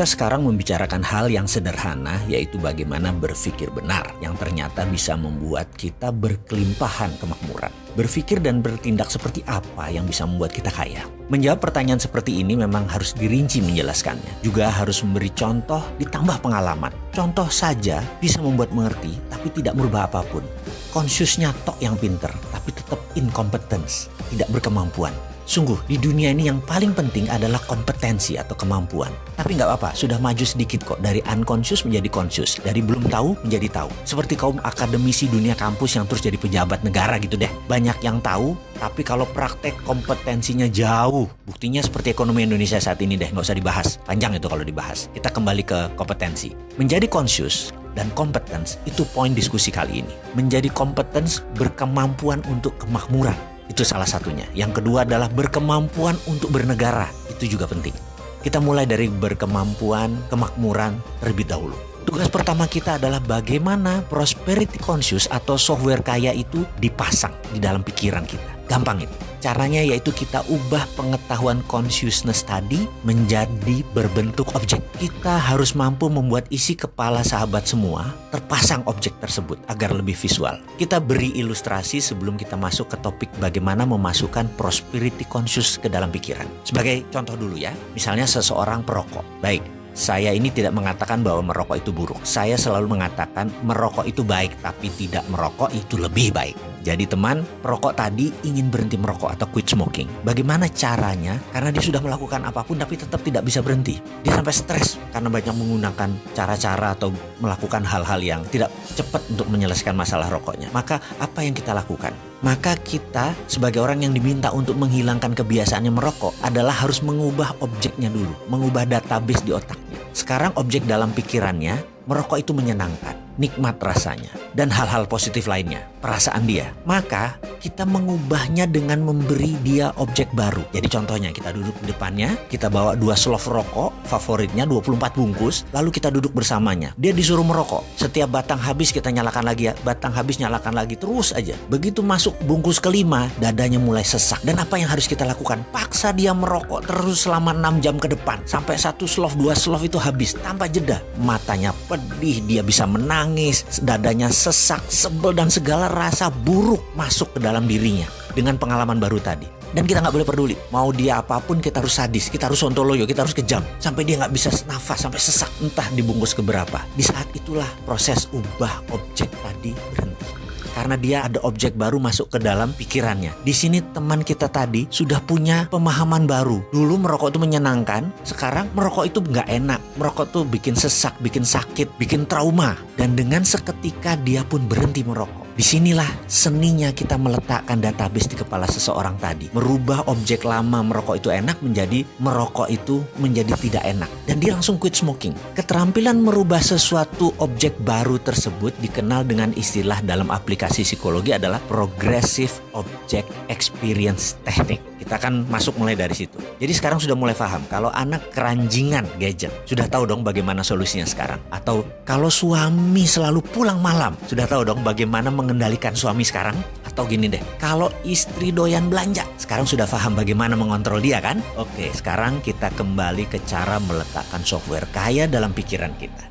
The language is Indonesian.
Kita sekarang membicarakan hal yang sederhana yaitu bagaimana berpikir benar yang ternyata bisa membuat kita berkelimpahan kemakmuran. Berpikir dan bertindak seperti apa yang bisa membuat kita kaya? Menjawab pertanyaan seperti ini memang harus dirinci menjelaskannya. Juga harus memberi contoh ditambah pengalaman. Contoh saja bisa membuat mengerti tapi tidak merubah apa pun. Konsiusnya tok yang pinter tapi tetap incompetence, tidak berkemampuan. Sungguh, di dunia ini yang paling penting adalah kompetensi atau kemampuan. Tapi nggak apa-apa, sudah maju sedikit kok. Dari unconscious menjadi conscious. Dari belum tahu menjadi tahu. Seperti kaum akademisi dunia kampus yang terus jadi pejabat negara gitu deh. Banyak yang tahu, tapi kalau praktek kompetensinya jauh. Buktinya seperti ekonomi Indonesia saat ini deh, nggak usah dibahas. Panjang itu kalau dibahas. Kita kembali ke kompetensi. Menjadi conscious dan competence itu poin diskusi kali ini. Menjadi competence berkemampuan untuk kemakmuran itu salah satunya. Yang kedua adalah berkemampuan untuk bernegara. Itu juga penting. Kita mulai dari berkemampuan, kemakmuran terlebih dahulu. Tugas pertama kita adalah bagaimana prosperity conscious atau software kaya itu dipasang di dalam pikiran kita. Gampang itu. Caranya yaitu kita ubah pengetahuan consciousness tadi menjadi berbentuk objek. Kita harus mampu membuat isi kepala sahabat semua terpasang objek tersebut agar lebih visual. Kita beri ilustrasi sebelum kita masuk ke topik bagaimana memasukkan prosperity conscious ke dalam pikiran. Sebagai contoh dulu ya, misalnya seseorang perokok. Baik, saya ini tidak mengatakan bahwa merokok itu buruk. Saya selalu mengatakan merokok itu baik, tapi tidak merokok itu lebih baik. Jadi teman, perokok tadi ingin berhenti merokok atau quit smoking. Bagaimana caranya? Karena dia sudah melakukan apa pun tapi tetap tidak bisa berhenti. Dia sampai stres karena banyak menggunakan cara-cara atau melakukan hal-hal yang tidak cepat untuk menyelesaikan masalah rokoknya. Maka apa yang kita lakukan? Maka kita sebagai orang yang diminta untuk menghilangkan kebiasaannya merokok adalah harus mengubah objeknya dulu, mengubah database di otaknya. Sekarang objek dalam pikirannya, merokok itu menyenangkan nikmat rasanya, dan hal-hal positif lainnya, perasaan dia. Maka kita mengubahnya dengan memberi dia objek baru. Jadi contohnya kita duduk di depannya, kita bawa dua slov rokok favoritnya 24 bungkus, lalu kita duduk bersamanya. Dia disuruh merokok. Setiap batang habis kita nyalakan lagi ya, batang habis nyalakan lagi terus aja. Begitu masuk bungkus kelima, dadanya mulai sesak. Dan apa yang harus kita lakukan? Paksa dia merokok terus selama 6 jam ke depan sampai satu slov dua slov itu habis tanpa jeda. Matanya pedih, dia bisa menang menangis, dadanya sesak, sebel dan segala rasa buruk masuk ke dalam dirinya dengan pengalaman baru tadi. Dan kita nggak boleh peduli. Mau dia apa pun kita harus sadis, kita harus sontoloyo, kita harus kejam. Sampai dia nggak bisa nafas, sampai sesak entah dibungkus keberapa. Di saat itulah proses ubah objek tadi berhenti karena dia ada objek baru masuk ke dalam pikirannya. Di sini teman kita tadi sudah punya pemahaman baru. Dulu merokok itu menyenangkan, sekarang merokok itu nggak enak. Merokok tuh bikin sesak, bikin sakit, bikin trauma. Dan dengan seketika dia pun berhenti merokok. Di sinilah seninya kita meletakkan database di kepala seseorang tadi. Merubah objek lama merokok itu enak menjadi merokok itu menjadi tidak enak. Dan dia langsung quit smoking. Keterampilan merubah sesuatu objek baru tersebut dikenal dengan istilah dalam aplikasi psikologi adalah progressive object experience technique. Kita akan masuk mulai dari situ. Jadi sekarang sudah mulai paham kalau anak keranjingan gadget. Sudah tahu dong bagaimana solusinya sekarang. Atau kalau suami selalu pulang malam. Sudah tahu dong bagaimana meng mengendalikan suami sekarang? Atau gini deh, kalau istri doyan belanja, sekarang sudah paham bagaimana mengontrol dia kan? Oke, sekarang kita kembali ke cara meletakkan software kaya dalam pikiran kita.